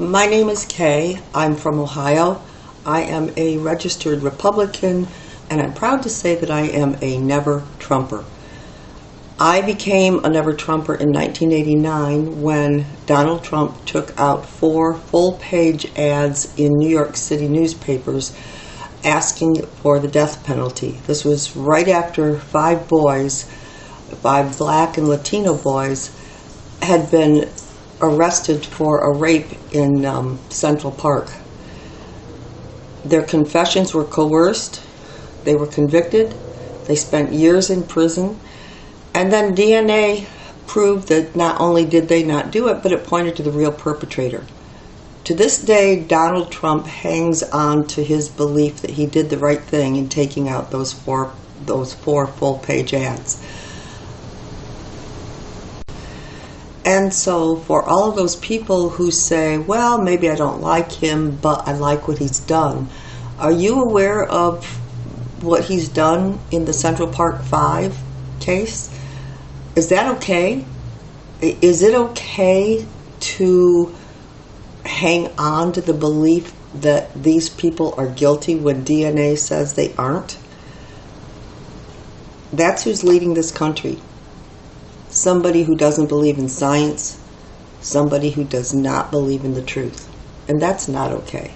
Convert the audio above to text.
My name is Kay. I'm from Ohio. I am a registered Republican, and I'm proud to say that I am a never Trumper. I became a never Trumper in 1989 when Donald Trump took out four full page ads in New York City newspapers asking for the death penalty. This was right after five boys, five black and Latino boys, had been arrested for a rape in um, Central Park. Their confessions were coerced, they were convicted, they spent years in prison, and then DNA proved that not only did they not do it, but it pointed to the real perpetrator. To this day, Donald Trump hangs on to his belief that he did the right thing in taking out those four those four full page ads. And so, for all of those people who say, well, maybe I don't like him, but I like what he's done, are you aware of what he's done in the Central Park 5 case? Is that okay? Is it okay to hang on to the belief that these people are guilty when DNA says they aren't? That's who's leading this country somebody who doesn't believe in science, somebody who does not believe in the truth. And that's not okay.